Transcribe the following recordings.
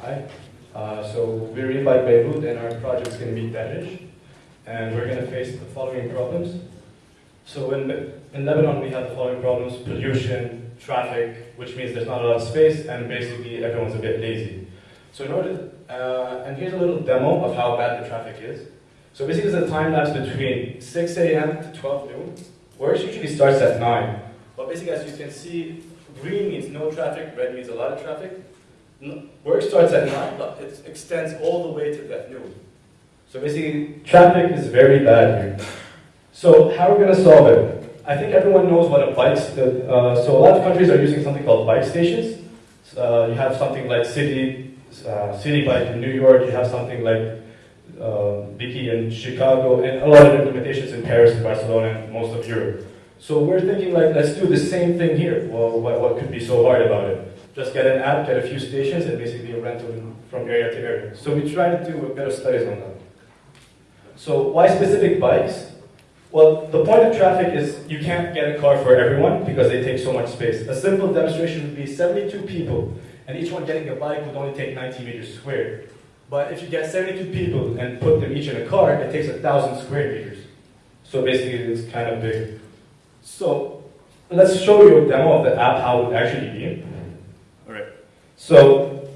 Hi. Uh, so we're in by Beirut and our project's going to be Danish. And we're going to face the following problems. So in, in Lebanon, we have the following problems. Pollution, traffic, which means there's not a lot of space, and basically everyone's a bit lazy. So in order, uh, and here's a little demo of how bad the traffic is. So basically it's a time lapse between 6 a.m. to 12 noon. Work usually starts at 9. But basically as you can see, green means no traffic, red means a lot of traffic. Work starts at 9, but it extends all the way to that noon. So basically, traffic is very bad here. So how are we going to solve it? I think everyone knows what a bike, uh, so a lot of countries are using something called bike stations. Uh, you have something like City, uh, Citi Bike in New York, you have something like uh, Biki in Chicago, and a lot of implementations in Paris and Barcelona and most of Europe. So we're thinking like, let's do the same thing here. Well, what, what could be so hard about it? Just get an app, get a few stations, and basically rent them from area to area. So we try to do a bit of studies on that. So why specific bikes? Well, the point of traffic is you can't get a car for everyone because they take so much space. A simple demonstration would be 72 people, and each one getting a bike would only take 90 meters squared. But if you get 72 people and put them each in a car, it takes 1,000 square meters. So basically, it's kind of big. So let's show you a demo of the app, how it would actually be. All right. So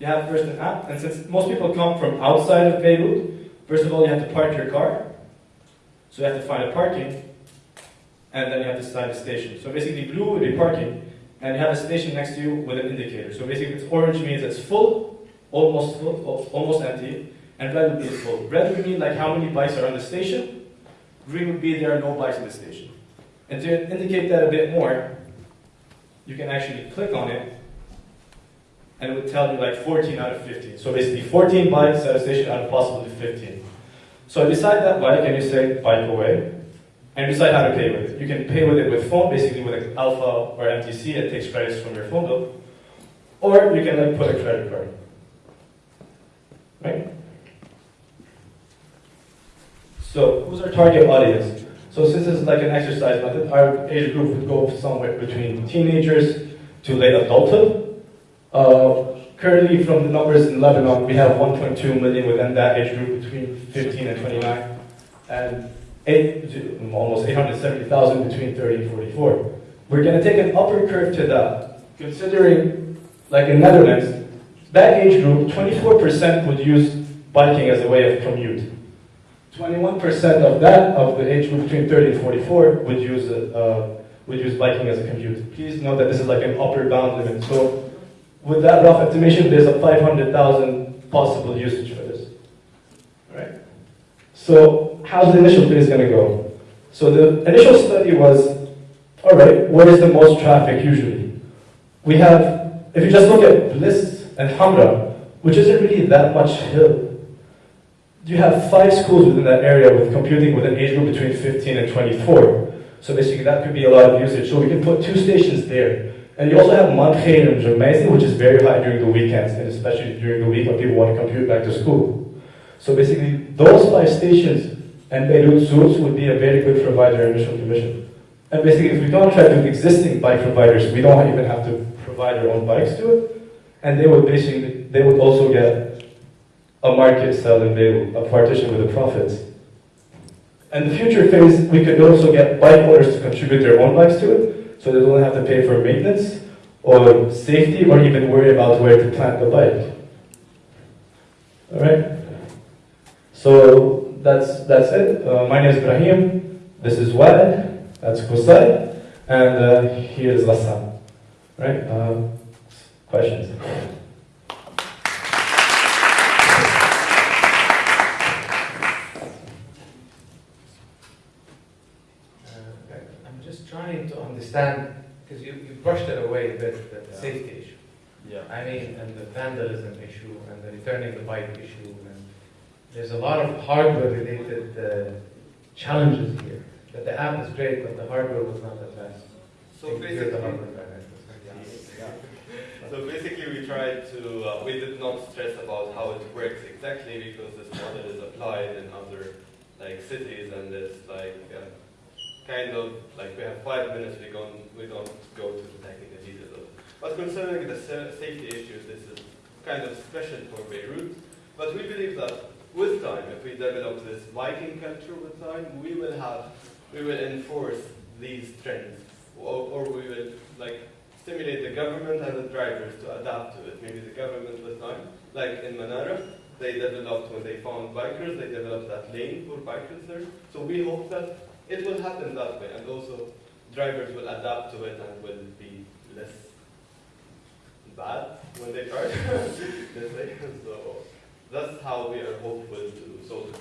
you have first an app, and since most people come from outside of Beirut, first of all, you have to park your car. So you have to find a parking, and then you have to decide a station. So basically, blue would be parking, and you have a station next to you with an indicator. So basically, it's orange means it's full, almost full, almost empty, and red would be full. Red would mean like how many bikes are on the station. Green would be there are no bikes in the station. And to indicate that a bit more, you can actually click on it, and it would tell you like 14 out of 15. So basically 14 bikes at a station out of possibly 15. So I decide that bike and you say bike away, and decide how to pay with it. You can pay with it with phone, basically with an Alfa or MTC, it takes credits from your phone bill, or you can like put a credit card. Right? So who's our target audience? So since this is like an exercise method, our age group would go somewhere between teenagers to late adulthood. Uh, currently, from the numbers in Lebanon, we have 1.2 million within that age group between 15 and 29, and eight, almost 870,000 between 30 and 44. We're going to take an upper curve to that, considering, like in the Netherlands, that age group, 24% would use biking as a way of commute. 21% of that, of the age group between 30 and 44, would use, uh, would use biking as a commute. Please note that this is like an upper bound limit. So with that rough estimation, there's a 500,000 possible usage for this. Right? So how's the initial phase going to go? So the initial study was, all right, where is the most traffic usually? We have, if you just look at Bliss and Hamra, which isn't really that much hill, you have five schools within that area with computing with an age group between 15 and 24. So basically that could be a lot of usage. So we can put two stations there. And you also have Montreal and Gemmayzeh, which is very high during the weekends, and especially during the week when people want to compute back to school. So basically, those five stations and Beirut Zoots would be a very good provider initial commission. And basically, if we contract with existing bike providers, we don't even have to provide our own bikes to it. And they would basically, they would also get a market sell and they a partition with the profits. And the future phase, we could also get bike owners to contribute their own bikes to it, so they don't have to pay for maintenance or safety or even worry about where to plant the bike. All right. So that's that's it. Uh, my name is Ibrahim. This is Wad. That's Qusay. And uh, here is Ghassan. Right? Uh, questions? trying to understand, because you, you brushed it away a bit, the Yeah. safety issue. Yeah. I mean, and the vandalism issue, and the returning the bike issue, and there's a lot of hardware-related uh, challenges here. That the app is great, but the hardware was not the best. So You're basically, the hardware guy, right? so basically we tried to, uh, we did not stress about how it works exactly because this model is applied in other like cities and it's like uh, kind of like we have five minutes, we don't, we don't go to the technical details. But concerning the safety issues, this is kind of special for Beirut. But we believe that with time, if we develop this biking culture with time, we will have, we will enforce these trends, or, or we will like stimulate the government and the drivers to adapt to it. Maybe the government with time, like in Manara, they developed when they found bikers, they developed that lane for bikers there. So we hope that it will happen that way, and also drivers will adapt to it and will be less bad when they try. Let's say. So that's how we are hopeful to solve it.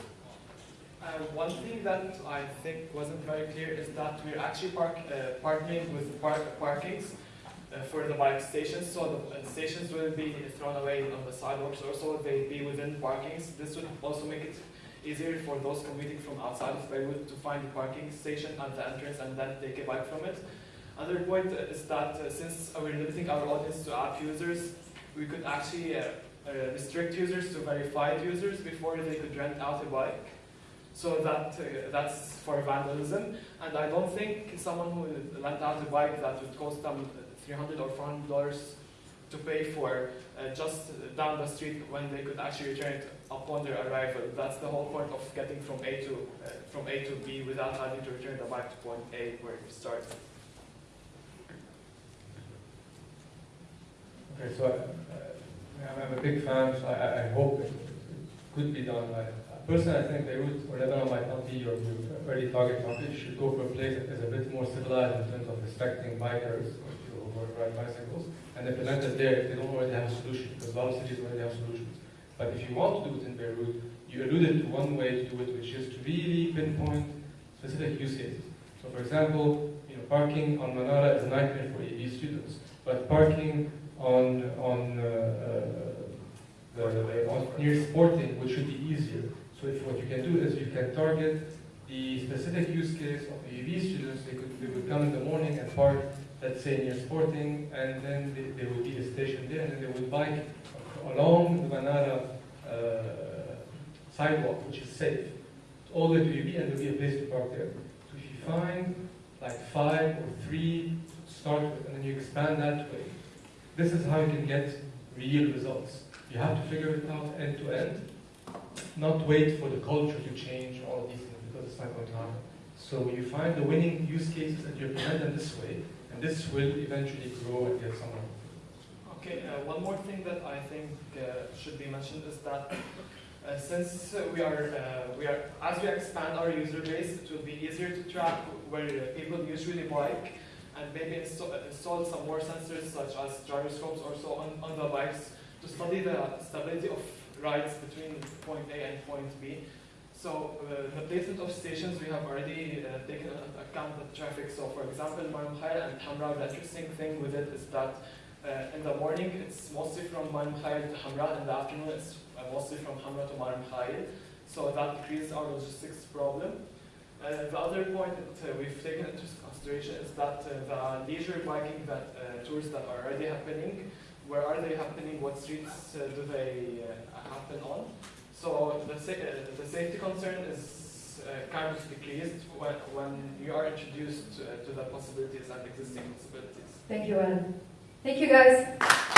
Uh, one thing that I think wasn't very clear is that we're actually park, uh, partnering with park, parkings uh, for the bike stations, so the uh, stations will be thrown away on the sidewalks, or so, they be within parkings. This would also make it easier for those commuting from outside of Beirut to find the parking station at the entrance and then take a bike from it. Another point is that uh, since we're limiting our audience to app users, we could actually uh, uh, restrict users to verified users before they could rent out a bike. So that uh, that's for vandalism, and I don't think someone who would rent out a bike that would cost them 300 or 400 dollars to pay for uh, just down the street when they could actually return it upon their arrival. That's the whole point of getting from A to uh, from A to B without having to return the bike to point A where you started. Okay, so I, I'm, I'm a big fan, so I, I- I hope it could be done. I, personally, I think Beirut or Lebanon might not be your, your early target market. You should go for a place that is a bit more civilized in terms of respecting bikers or ride bicycles and implement it there if they don't already have a solution, because a lot of cities already have solutions. But if you want to do it in Beirut, you alluded to one way to do it, which is to really pinpoint specific use cases. So, for example, you know, parking on Manara is a nightmare for EV students, but parking on on uh, uh, the, the near sporting, which should be easier. So, if what you can do is you can target the specific use case of the EV students. They could they would come in the morning and park, let's say near sporting, and then they, there would be a station there, and they would bike along the Manara uh, sidewalk, which is safe, all the way to and there'll be a place to park there. So if you find like five or three start with, and then you expand that way, this is how you can get real results. You have to figure it out end to end, not wait for the culture to change all of these things because it's not going to happen. So you find the winning use cases and you implement them this way, and this will eventually grow and get somewhere. Okay, uh, one more thing that I think uh, should be mentioned is that uh, since we are, uh, we are, as we expand our user base, it will be easier to track where people usually bike and maybe install, install some more sensors such as gyroscopes or so on, on the bikes to study the stability of rides between point A and point B. So uh, the placement of stations, we have already uh, taken into account the traffic. So for example, Mar Mikhail and Hamra, the interesting thing with it is that uh, in the morning, it's mostly from Mar to Hamra. In the afternoon, it's uh, mostly from Hamra to Mar Mikhail. So that decreases our logistics problem. Uh, the other point that uh, we've taken into consideration is that the leisure biking that, tours that are already happening, where are they happening? What streets do they happen on? So the, sa- the safety concern is uh, kind of decreased when, when you are introduced to, to the possibilities and existing possibilities. Thank you, Alan. Thank you, guys.